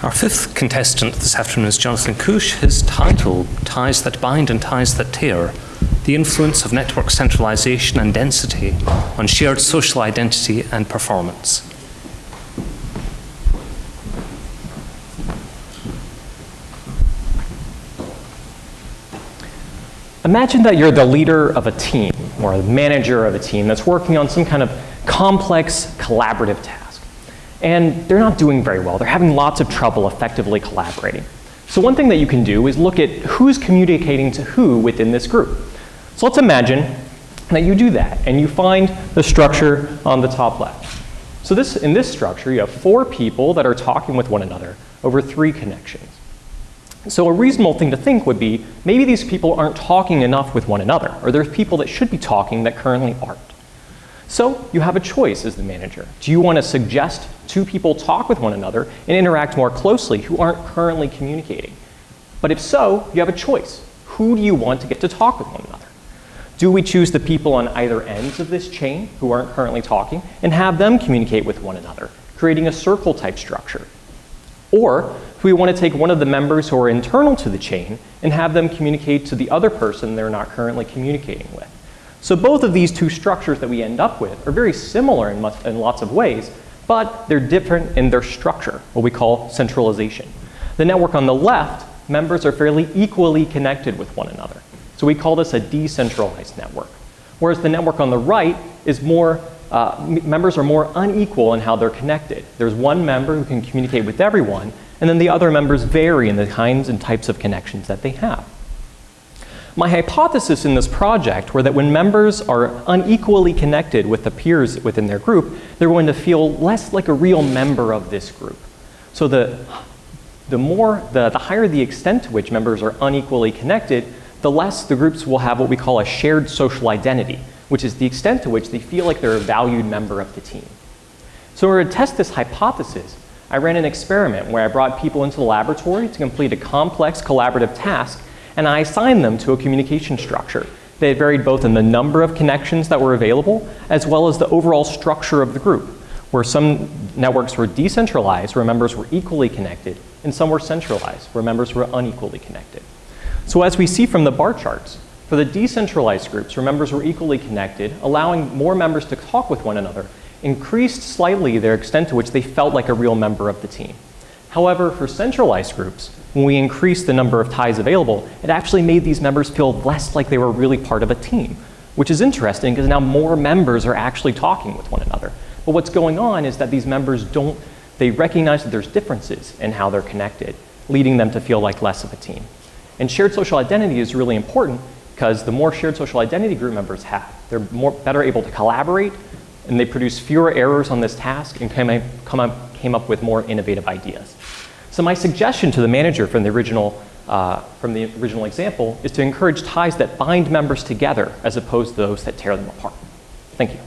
Our fifth contestant this afternoon is Jonathan Cush. His title, Ties That Bind and Ties That Tear, the influence of network centralization and density on shared social identity and performance. Imagine that you're the leader of a team or the manager of a team that's working on some kind of complex collaborative task. And they're not doing very well. They're having lots of trouble effectively collaborating. So one thing that you can do is look at who's communicating to who within this group. So let's imagine that you do that and you find the structure on the top left. So this, in this structure, you have four people that are talking with one another over three connections. So a reasonable thing to think would be maybe these people aren't talking enough with one another, or there's people that should be talking that currently aren't. So you have a choice as the manager. Do you want to suggest two people talk with one another and interact more closely who aren't currently communicating? But if so, you have a choice. Who do you want to get to talk with one another? Do we choose the people on either ends of this chain who aren't currently talking and have them communicate with one another, creating a circle type structure? Or if we want to take one of the members who are internal to the chain and have them communicate to the other person they're not currently communicating with. So both of these two structures that we end up with are very similar in, much, in lots of ways, but they're different in their structure, what we call centralization. The network on the left, members are fairly equally connected with one another. So we call this a decentralized network. Whereas the network on the right is more uh, members are more unequal in how they're connected. There's one member who can communicate with everyone, and then the other members vary in the kinds and types of connections that they have. My hypothesis in this project were that when members are unequally connected with the peers within their group, they're going to feel less like a real member of this group. So the, the more, the, the higher the extent to which members are unequally connected, the less the groups will have what we call a shared social identity, which is the extent to which they feel like they're a valued member of the team. So in order to test this hypothesis, I ran an experiment where I brought people into the laboratory to complete a complex collaborative task and I assigned them to a communication structure. They varied both in the number of connections that were available as well as the overall structure of the group, where some networks were decentralized, where members were equally connected, and some were centralized, where members were unequally connected. So as we see from the bar charts, for the decentralized groups where members were equally connected, allowing more members to talk with one another increased slightly their extent to which they felt like a real member of the team. However, for centralized groups, when we increased the number of ties available, it actually made these members feel less like they were really part of a team, which is interesting because now more members are actually talking with one another. But what's going on is that these members don't, they recognize that there's differences in how they're connected, leading them to feel like less of a team. And shared social identity is really important because the more shared social identity group members have, they're more, better able to collaborate and they produce fewer errors on this task and came, come up, came up with more innovative ideas. So my suggestion to the manager from the original uh, from the original example is to encourage ties that bind members together as opposed to those that tear them apart. Thank you.